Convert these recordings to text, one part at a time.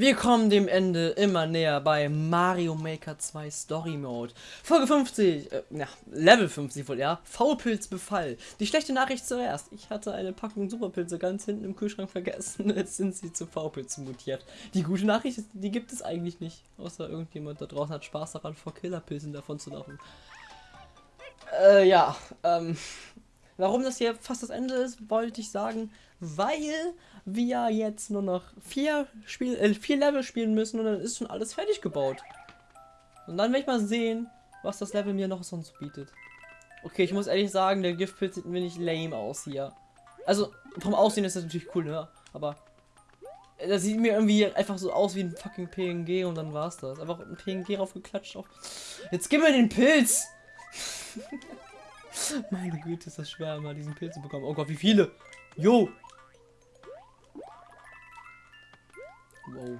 Wir kommen dem Ende immer näher bei Mario Maker 2 Story Mode. Folge 50, äh, ja, Level 50 wohl, ja. Faulpilzbefall. Die schlechte Nachricht zuerst. Ich hatte eine Packung Superpilze ganz hinten im Kühlschrank vergessen. Jetzt sind sie zu Faulpilzen mutiert. Die gute Nachricht ist, die gibt es eigentlich nicht. Außer irgendjemand da draußen hat Spaß daran, vor Killerpilzen davon zu laufen. Äh, ja, ähm, warum das hier fast das Ende ist, wollte ich sagen, weil wir jetzt nur noch vier, Spiel, äh, vier Level spielen müssen und dann ist schon alles fertig gebaut. Und dann werde ich mal sehen, was das Level mir noch sonst bietet. Okay, ich muss ehrlich sagen, der Giftpilz sieht mir nicht lame aus hier. Also, vom Aussehen ist das natürlich cool, ne? Aber das sieht mir irgendwie einfach so aus wie ein fucking PNG und dann war's das. Einfach ein PNG raufgeklatscht auf. Jetzt gib mir den Pilz! Meine Güte, ist das schwer, mal diesen Pilz zu bekommen. Oh Gott, wie viele! Jo! Wow.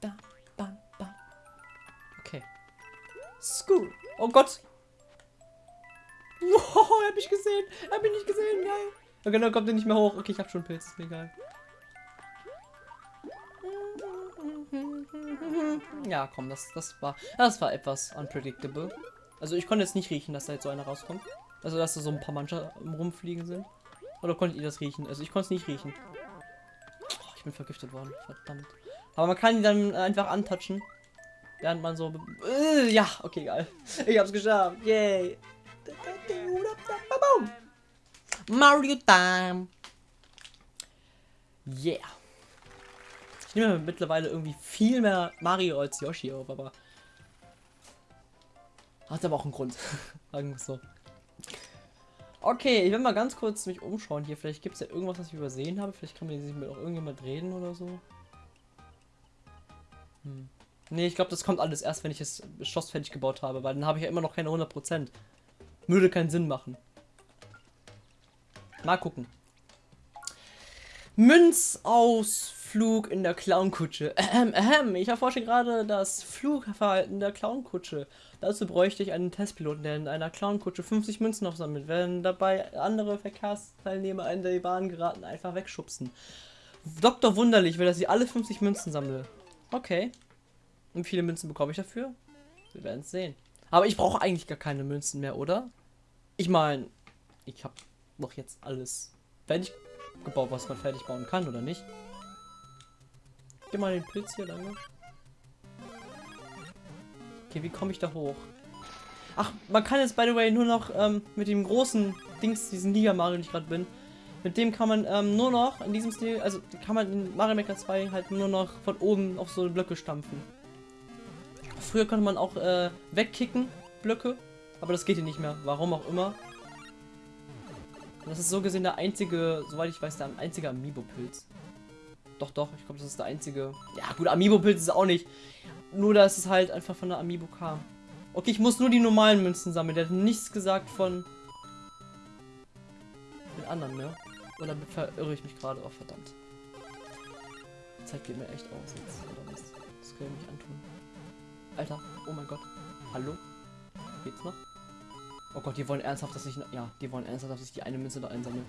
Da, ba, ba. Okay. School. Oh Gott. Wow, er hat mich gesehen. Er hat mich nicht gesehen. Geil. Okay, dann kommt er nicht mehr hoch. Okay, ich hab schon Pilz. Ist mir egal. Ja, komm, das, das war das war etwas unpredictable. Also ich konnte jetzt nicht riechen, dass da jetzt so einer rauskommt. Also dass da so ein paar Mancher rumfliegen sind. Oder konntet ihr das riechen? Also ich konnte es nicht riechen. Oh, ich bin vergiftet worden. Verdammt. Aber man kann die dann einfach antatschen. Während man so... Äh, ja, okay, geil. Ich hab's geschafft. Yay. Mario Time. Yeah. Ich nehme mittlerweile irgendwie viel mehr Mario als Yoshi auf, aber... Hat aber auch einen Grund. Sagen wir so. Okay, ich will mal ganz kurz mich umschauen hier. Vielleicht gibt es ja irgendwas, was ich übersehen habe. Vielleicht kann man sich mit auch irgendjemand reden oder so. Hm. Ne, ich glaube, das kommt alles erst, wenn ich das Schloss fertig gebaut habe, weil dann habe ich ja immer noch keine 100%. Würde keinen Sinn machen. Mal gucken. Münzausflug in der Clownkutsche. Ähm, ähm, ich erforsche gerade das Flugverhalten der Clownkutsche. Dazu bräuchte ich einen Testpiloten, der in einer Clownkutsche 50 Münzen aufsammelt. Wenn dabei andere Verkehrsteilnehmer in die Bahn geraten, einfach wegschubsen. Dr. Wunderlich will, dass ich alle 50 Münzen sammle. Okay. Und viele Münzen bekomme ich dafür? Wir werden es sehen. Aber ich brauche eigentlich gar keine Münzen mehr, oder? Ich meine, ich habe doch jetzt alles fertig gebaut, was man fertig bauen kann, oder nicht? Geh mal den Pilz hier lange. Okay, wie komme ich da hoch? Ach, man kann jetzt, by the way, nur noch ähm, mit dem großen Dings, diesen Liga Mario, den ich gerade bin, mit dem kann man ähm, nur noch in diesem Stil, also kann man in Mario Maker 2 halt nur noch von oben auf so Blöcke stampfen. Früher konnte man auch äh, wegkicken, Blöcke, aber das geht hier nicht mehr. Warum auch immer. das ist so gesehen der einzige, soweit ich weiß, der einzige Amiibo-Pilz. Doch, doch, ich glaube, das ist der einzige. Ja, gut, Amiibo-Pilz ist auch nicht. Nur, dass es halt einfach von der Amiibo kam. Okay, ich muss nur die normalen Münzen sammeln. Der hat nichts gesagt von den anderen, ne? Oder verirre ich mich gerade? Oh, verdammt. Die Zeit geht mir echt aus jetzt. Oder was? Das kann ich mich antun. Alter, oh mein Gott. Hallo? Geht's noch? Oh Gott, die wollen ernsthaft, dass ich... Ja, die wollen ernsthaft, dass ich die eine Münze da einsammle.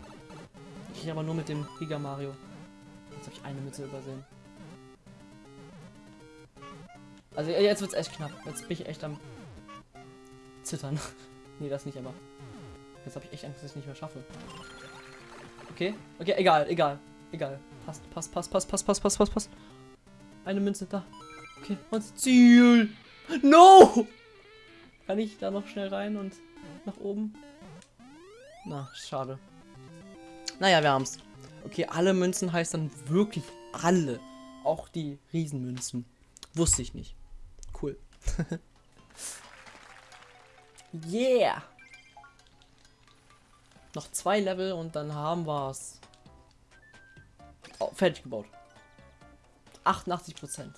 Ich aber nur mit dem Giga Mario. Jetzt habe ich eine Münze übersehen. Also jetzt wird's echt knapp. Jetzt bin ich echt am zittern. nee, das nicht, aber jetzt habe ich echt Angst, dass ich nicht mehr schaffe. Okay, okay, egal, egal, egal. Passt, passt, passt, passt, passt, passt, passt, passt, passt. Eine Münze da. Okay, und Ziel. No! Kann ich da noch schnell rein und nach oben? Na, schade. Naja, wir haben's. Okay, alle Münzen heißt dann wirklich alle. Auch die Riesenmünzen. Wusste ich nicht. Cool. yeah! Noch zwei Level und dann haben wir es. Oh, fertig gebaut. 88 Prozent.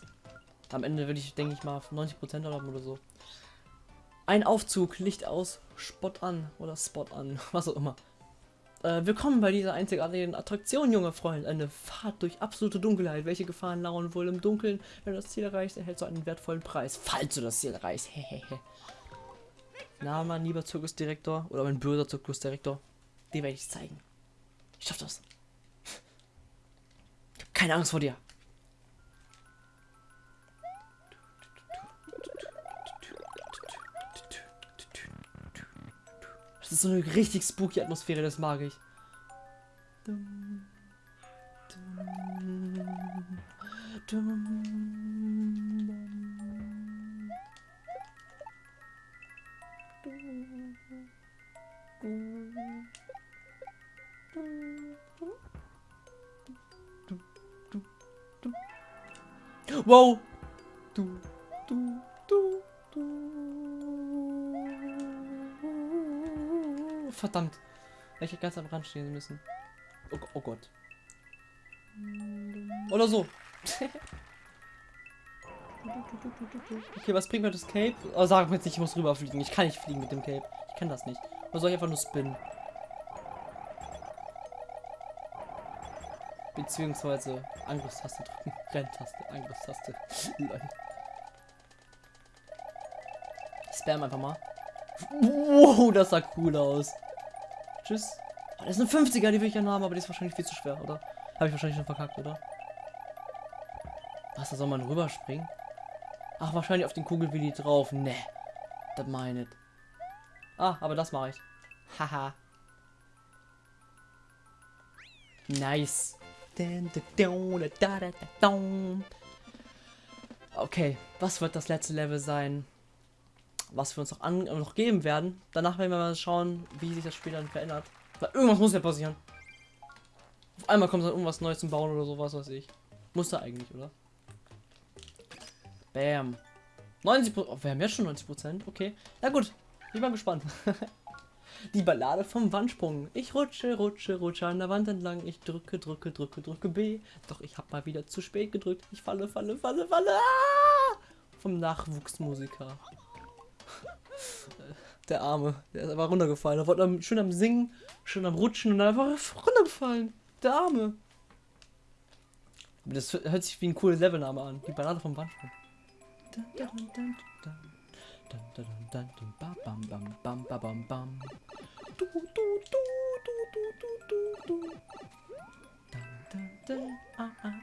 Am Ende würde ich, denke ich mal, 90 Prozent haben oder so. Ein Aufzug, Licht aus, Spot an oder Spot an, was auch immer. Äh, willkommen bei dieser einzigartigen Attraktion, junge Freund. Eine Fahrt durch absolute Dunkelheit. Welche Gefahren lauern wohl im Dunkeln? Wenn du das Ziel erreichst, erhältst du einen wertvollen Preis. Falls du das Ziel erreichst. Na, mein lieber Zirkusdirektor oder mein böser Zirkusdirektor. Dir werde ich zeigen. Ich schaff das. Ich hab keine Angst vor dir. Das ist so eine richtig spooky Atmosphäre, das mag ich. Dum, dum, dum. Wow! Du, du, du, du. Verdammt. Ich hätte ganz am Rand stehen müssen. Oh, oh Gott. Oder so. okay, was bringt mir das Cape? Oh, sag mir jetzt nicht, ich muss rüberfliegen. Ich kann nicht fliegen mit dem Cape. Ich kann das nicht. Oder soll ich einfach nur spinnen? Beziehungsweise Angriffstaste drücken. Renntaste, Angriffstaste. Lol. Spam einfach mal. Wow, das sah cool aus. Tschüss. Oh, das ist eine 50er, die will ich gerne haben, aber die ist wahrscheinlich viel zu schwer, oder? Habe ich wahrscheinlich schon verkackt, oder? Was, da soll man rüberspringen? Ach, wahrscheinlich auf den Kugelwilli drauf. Ne. Das meinet. Ah, aber das mache ich. Haha. Nice. Okay, was wird das letzte Level sein? Was wir uns noch, an, noch geben werden. Danach werden wir mal schauen, wie sich das Spiel dann verändert. Weil irgendwas muss ja passieren. Auf einmal kommt dann irgendwas Neues zum Bauen oder sowas, weiß ich. Muss da eigentlich, oder? Bam. 90 oh, wir haben jetzt schon 90 Prozent. Okay. Na gut. Ich bin gespannt. Die Ballade vom Wandsprung. Ich rutsche, rutsche, rutsche an der Wand entlang. Ich drücke, drücke, drücke, drücke B. Doch ich habe mal wieder zu spät gedrückt. Ich falle, falle, falle, falle. Ah! Vom Nachwuchsmusiker. Der Arme. Der ist einfach runtergefallen. Er am, schön am Singen, schön am Rutschen und einfach runtergefallen. Der Arme. Das hört sich wie ein cooler Levelname an. Die Ballade vom Wandsprung. Dun, dun, dun,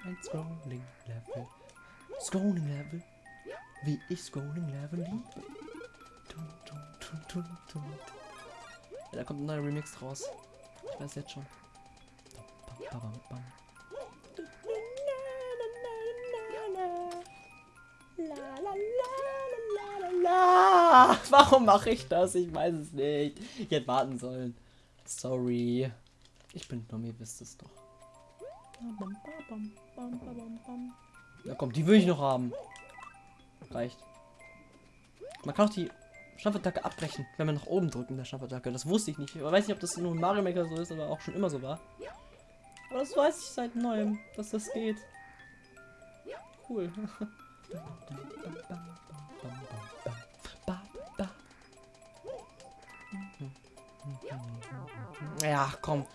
ein Scrolling Level. Scrolling Level. Wie ich Scrolling Level liebe. Da kommt ein neuer Remix raus. Ich weiß jetzt schon. Bam, bam, bam, bam. La, warum mache ich das? Ich weiß es nicht. Ich hätte warten sollen. Sorry. Ich bin dumm, ihr wisst es doch. Ja komm, die will ich noch haben. Reicht. Man kann auch die Schnappatacke abbrechen, wenn wir nach oben drücken, der Schnappatacke. Das wusste ich nicht. Ich weiß nicht, ob das nur in Mario Maker so ist, aber auch schon immer so war. Aber das weiß ich seit neuem, dass das geht. Cool. Ja, komm.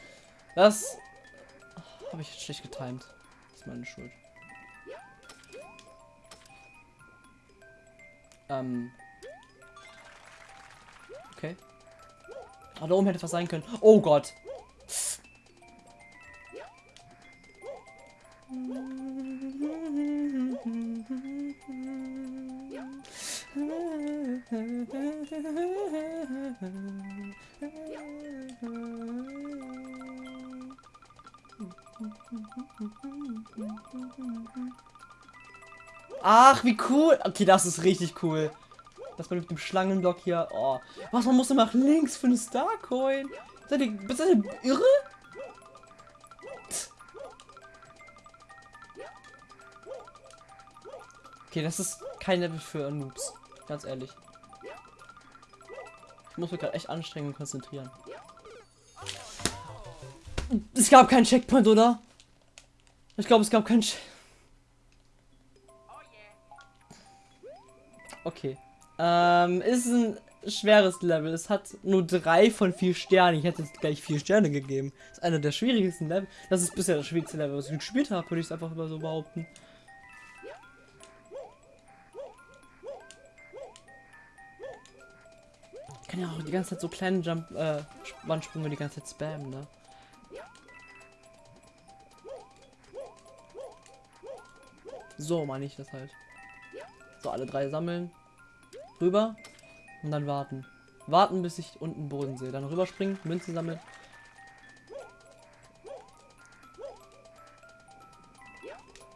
Das habe ich schlecht getimt. Das ist meine Schuld. Ähm. Okay. Ah, da oben hätte was sein können. Oh Gott. Ach, wie cool. Okay, das ist richtig cool. Das mit dem Schlangenblock hier. Oh. Was, man muss immer nach links für eine Starcoin. Seid ihr, seid ihr irre? Okay, das ist kein Level für Noobs. Ganz ehrlich. Ich muss mich gerade echt anstrengen und konzentrieren. Es gab keinen Checkpoint, oder? Ich glaube, es gab keinen Check Ähm, ist ein schweres Level. Es hat nur drei von vier Sternen. Ich hätte es gleich vier Sterne gegeben. Das ist einer der schwierigsten Level. Das ist bisher das schwierigste Level, was ich gespielt habe, würde ich es einfach mal so behaupten. Ich kann ja auch die ganze Zeit so kleine Jump, äh, Wandsprünge die ganze Zeit spammen, ne? So meine ich das halt. So, alle drei sammeln. Rüber. Und dann warten. Warten, bis ich unten Boden sehe. Dann rüberspringen, Münzen sammeln.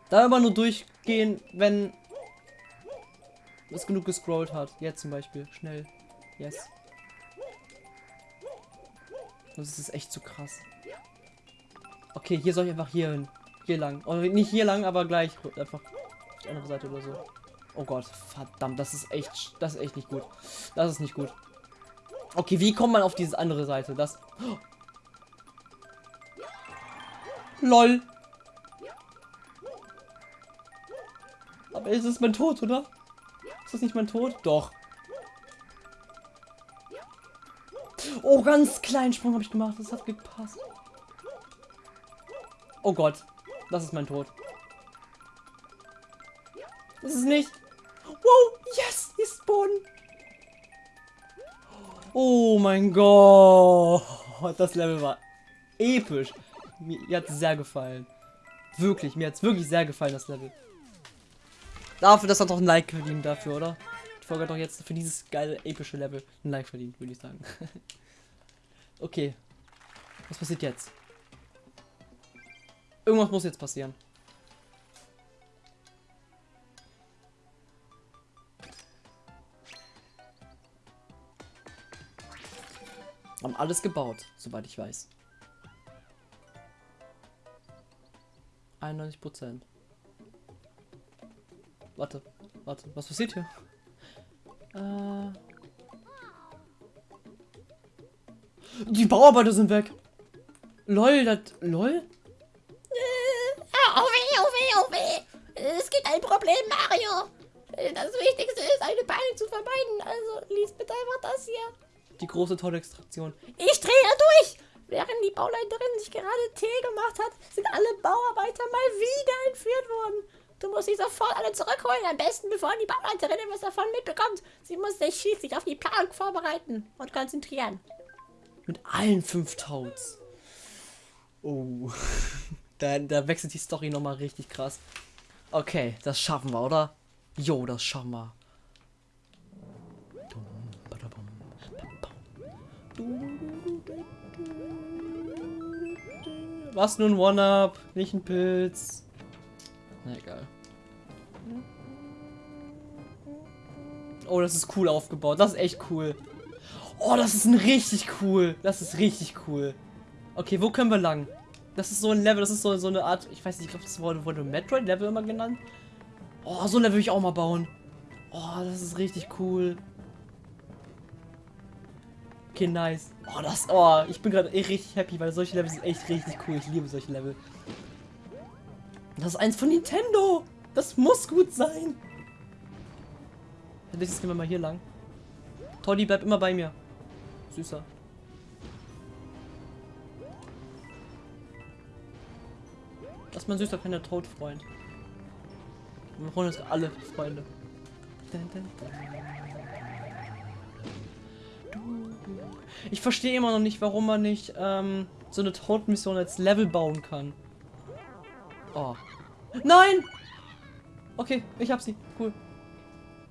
Da immer nur durchgehen, wenn es genug gescrollt hat. Jetzt zum Beispiel. Schnell. Yes. Das ist echt zu krass. Okay, hier soll ich einfach hier hin. Hier lang. Oder nicht hier lang, aber gleich einfach auf die andere Seite oder so. Oh Gott, verdammt, das ist echt, das ist echt nicht gut. Das ist nicht gut. Okay, wie kommt man auf diese andere Seite? Das. Oh. LOL. Aber ist es mein Tod, oder? Ist das nicht mein Tod? Doch. Oh, ganz kleinen Sprung habe ich gemacht. Das hat gepasst. Oh Gott. Das ist mein Tod. Das ist nicht. Wow, yes, ist Boden. Oh mein Gott. Das Level war episch. Mir hat es sehr gefallen. Wirklich, mir hat es wirklich sehr gefallen, das Level. Dafür, dass er doch ein Like verdient dafür, oder? Die Folge hat doch jetzt für dieses geile, epische Level ein Like verdient, würde ich sagen. okay. Was passiert jetzt? Irgendwas muss jetzt passieren. Haben alles gebaut, soweit ich weiß. 91 Prozent. Warte, warte, was passiert hier? Äh. Die Bauarbeiter sind weg. Lol, das. Lol? Oh weh, oh weh, oh weh. Es gibt ein Problem, Mario. Das Wichtigste ist, eine Peilung zu vermeiden. Also lies bitte einfach das hier. Die große Tollextraktion. Ich drehe durch. Während die Bauleiterin sich gerade Tee gemacht hat, sind alle Bauarbeiter mal wieder entführt worden. Du musst sie sofort alle zurückholen, am besten bevor die Bauleiterin etwas davon mitbekommt. Sie muss sich schließlich auf die Planung vorbereiten und konzentrieren. Mit allen fünf Toads. Oh. da, da wechselt die Story nochmal richtig krass. Okay, das schaffen wir, oder? Jo, das schaffen wir. Was nun One-Up? Nicht ein Pilz. Na egal. Oh, das ist cool aufgebaut. Das ist echt cool. Oh, das ist ein richtig cool. Das ist richtig cool. Okay, wo können wir lang? Das ist so ein Level, das ist so, so eine Art, ich weiß nicht, ich glaube, das wurde, Metroid-Level immer genannt. Oh, so ein Level will ich auch mal bauen. Oh, das ist richtig cool. Okay, nice. Oh, das, oh, ich bin gerade richtig happy, weil solche Level sind echt richtig cool. Ich liebe solche Level. Das ist eins von Nintendo. Das muss gut sein. Nächstes gehen wir mal hier lang. Toddy bleibt immer bei mir. Süßer. Das ist mein süßer kleiner Todfreund. Wir freuen uns alle Freunde. Dun, dun, dun. Ich verstehe immer noch nicht, warum man nicht ähm, so eine Toad-Mission als Level bauen kann. Oh. Nein! Okay, ich hab sie. Cool.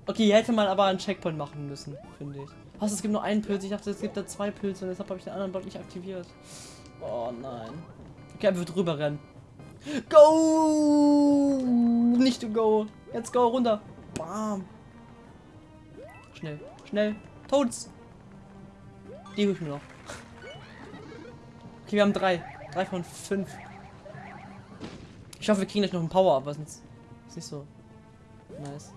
Okay, hier hätte man aber einen Checkpoint machen müssen, finde ich. Was, es gibt nur einen Pilz. Ich dachte, es gibt da zwei Pilze. Deshalb habe ich den anderen Block nicht aktiviert. Oh nein. Okay, er wird rüber rennen. Go! Nicht to go. Jetzt go runter. Bam. Schnell, schnell. Toads. Die hole ich mir noch. Okay, wir haben drei. Drei von fünf. Ich hoffe, wir kriegen gleich noch einen Power, aber sonst ist nicht so nice.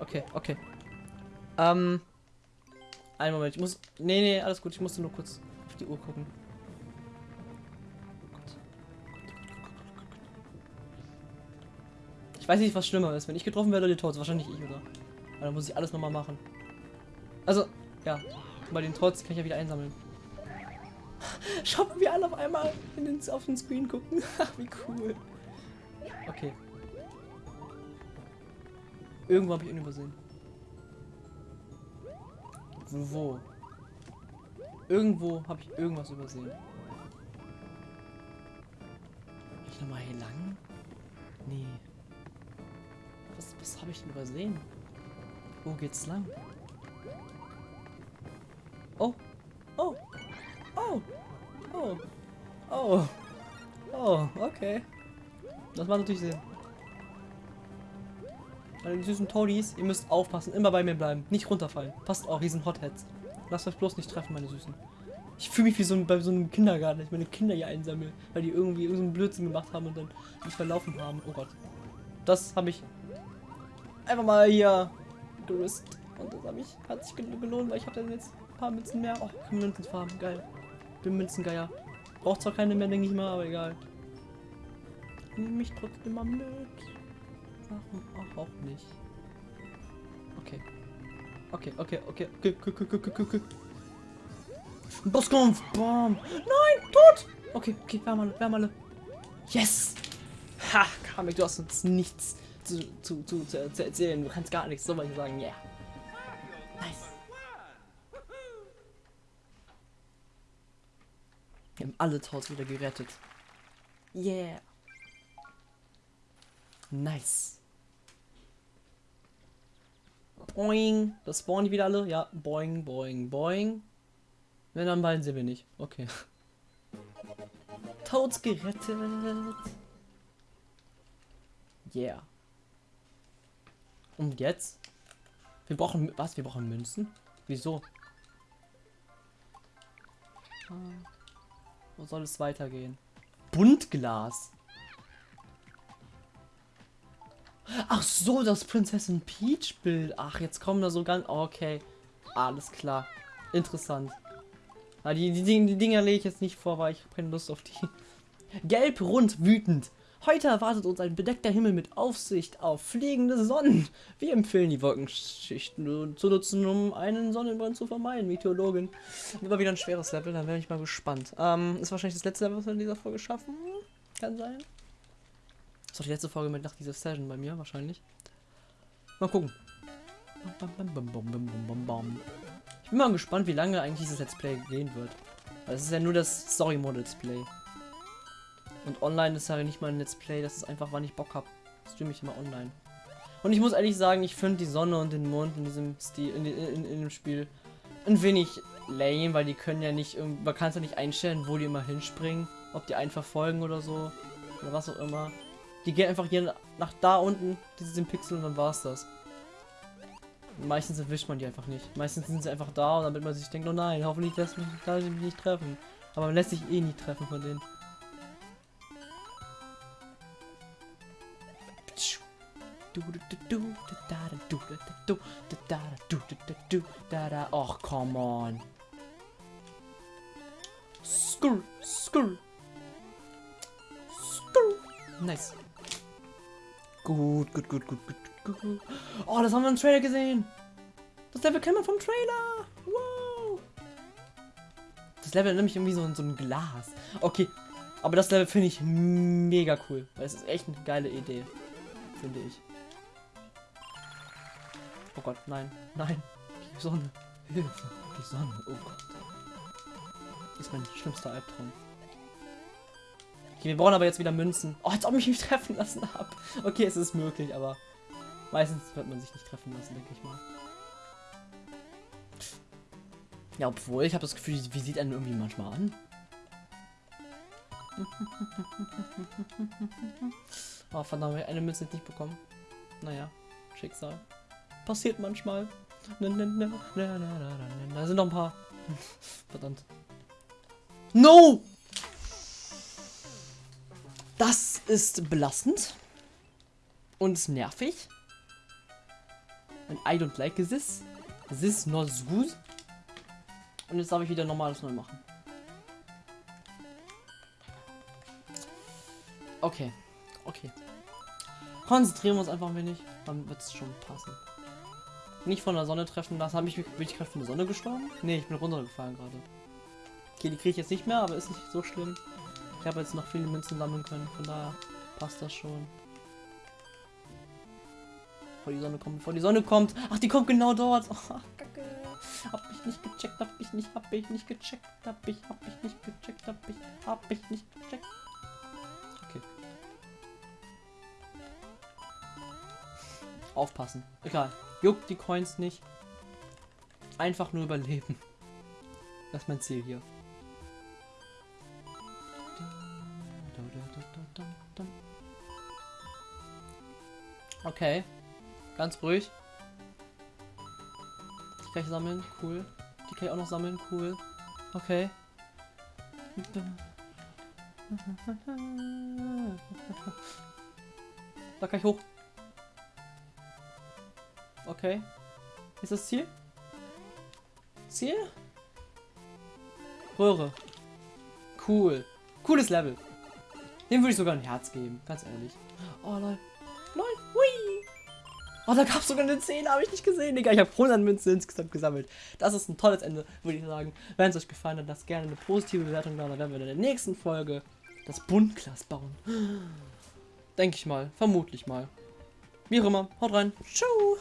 Okay, okay. Ähm. Einen Moment, ich muss. Nee, nee, alles gut. Ich musste nur kurz auf die Uhr gucken. Ich weiß nicht, was schlimmer ist. Wenn ich getroffen werde oder die Toads. Wahrscheinlich ich, oder? Aber dann muss ich alles nochmal machen. Also, ja. Bei den Toads kann ich ja wieder einsammeln. Schaut mal, wie alle auf einmal in den, auf den Screen gucken. wie cool. Okay. Irgendwo habe ich ihn übersehen. Wo? Irgendwo habe ich irgendwas übersehen. Ich nochmal hier lang? Nee. Was, was habe ich denn übersehen? Wo geht's lang? Oh. Oh. Oh. Oh. Oh, okay. Das macht natürlich Sinn. Meine süßen Toadies, ihr müsst aufpassen, immer bei mir bleiben, nicht runterfallen. Passt auf, riesen Hotheads. Lasst euch bloß nicht treffen, meine Süßen. Ich fühle mich wie so ein, bei so einem Kindergarten, dass ich meine Kinder hier einsammle, weil die irgendwie irgendeinen Blödsinn gemacht haben und dann mich verlaufen haben. Oh Gott. Das habe ich einfach mal hier geriskt. Und das habe ich, hat sich gelohnt, weil ich habe dann jetzt ein paar Münzen mehr. Oh, kann Münzen farben, geil. Bin Münzengeier. Braucht zwar keine mehr, denke ich mal, aber egal. Nimm mich trotzdem mal mit. Warum auch, auch nicht? Okay. Okay, okay, okay, okay, okay, okay, okay, okay. Bosskampf! Bam! Nein! Tot! Okay, okay, Wärmale, Wärmale. Yes! Ha! Kamek, du hast uns nichts zu, zu, zu, zu, zu erzählen. Du kannst gar nichts, so mal sagen, yeah. Alle Taus wieder gerettet. Yeah. Nice. Boing. Das spawnen die wieder alle? Ja. Boing, boing, boing. Wenn dann beiden sehen wir nicht. Okay. Toads gerettet. Yeah. Und jetzt? Wir brauchen was? Wir brauchen Münzen? Wieso? Ah. Wo soll es weitergehen? Buntglas. Ach so, das Prinzessin Peach Bild. Ach, jetzt kommen da so ganz. Okay. Alles klar. Interessant. Die, die, die Dinger lege ich jetzt nicht vor, weil ich habe keine Lust auf die. Gelb, rund, wütend. Heute erwartet uns ein bedeckter Himmel mit Aufsicht auf fliegende Sonnen. Wir empfehlen die Wolkenschichten zu nutzen, um einen Sonnenbrand zu vermeiden. Meteorologin. Immer wieder ein schweres Level, dann wäre ich mal gespannt. Ähm, ist wahrscheinlich das letzte Level, was wir in dieser Folge schaffen. Kann sein. Ist doch die letzte Folge mit nach dieser Session bei mir, wahrscheinlich. Mal gucken. Ich bin mal gespannt, wie lange eigentlich dieses Let's Play gehen wird. Weil es ist ja nur das Story Mode Let's Play. Und online ist ja nicht mal ein Let's Play, das ist einfach, wann ich Bock habe. Streame ich immer online. Und ich muss ehrlich sagen, ich finde die Sonne und den Mond in diesem Stil, in, in, in, dem Spiel ein wenig lame, weil die können ja nicht, man kann es ja nicht einstellen, wo die immer hinspringen, ob die einfach folgen oder so, oder was auch immer. Die gehen einfach hier nach da unten, diesen Pixel und dann war es das. Meistens erwischt man die einfach nicht. Meistens sind sie einfach da und damit man sich denkt, oh nein, hoffentlich lässt mich, lass mich nicht treffen. Aber man lässt sich eh nicht treffen von denen. Och, come on. Skur, skur. Skur. Nice. Gut, gut, gut, gut, gut, gut. Oh, das haben wir im Trailer gesehen. Das Level kennen wir vom Trailer. Wow. Das Level nämlich irgendwie so, so ein Glas. Okay, aber das Level finde ich mega cool. Weil es ist echt eine geile Idee. Finde ich. Oh Gott, nein, nein. Die Sonne. Hilfe. Die Sonne. Oh Gott. Das ist mein schlimmster Albtraum. Okay, wir brauchen aber jetzt wieder Münzen. Oh, als ob ich mich treffen lassen habe. Okay, es ist möglich, aber meistens wird man sich nicht treffen lassen, denke ich mal. Ja, obwohl, ich habe das Gefühl, wie sieht einen irgendwie manchmal an? oh, verdammt, eine Münze nicht bekommen. Naja, Schicksal. Passiert manchmal. Da sind noch ein paar. Verdammt. No! Das ist belastend. Und nervig. And I don't like this. This not good. Und jetzt darf ich wieder normales neu machen. Okay. Okay. Konzentrieren wir uns einfach ein wenig. Dann wird es schon passen. Nicht von der Sonne treffen lassen. Habe ich mich, bin ich gerade von der Sonne gestorben? Ne, ich bin runtergefallen gerade. Okay, die kriege ich jetzt nicht mehr, aber ist nicht so schlimm. Ich habe jetzt noch viele Münzen sammeln können, von daher passt das schon. Bevor die Sonne kommt, bevor die Sonne kommt. Ach, die kommt genau dort. Oh, Kacke. Hab ich nicht gecheckt, hab ich nicht, hab ich nicht gecheckt, hab ich, hab ich nicht gecheckt, hab ich, hab ich nicht gecheckt. Okay. Aufpassen. Egal. Juckt die Coins nicht. Einfach nur überleben. Das ist mein Ziel hier. Okay. Ganz ruhig. Die kann ich sammeln. Cool. Die kann ich auch noch sammeln. Cool. Okay. Da kann ich hoch. Okay. Ist das Ziel? Ziel? Röhre. Cool. Cooles Level. Dem würde ich sogar ein Herz geben, ganz ehrlich. Oh, lol. Lol. Hui. Oh, da gab es sogar eine 10, habe ich nicht gesehen, Digga. Ich habe 100 Münzen insgesamt gesammelt. Das ist ein tolles Ende, würde ich sagen. Wenn es euch gefallen hat, lasst gerne eine positive Bewertung da. Dann werden wir in der nächsten Folge das Buntglas bauen. Denke ich mal. Vermutlich mal. Wie auch immer. Haut rein. Ciao.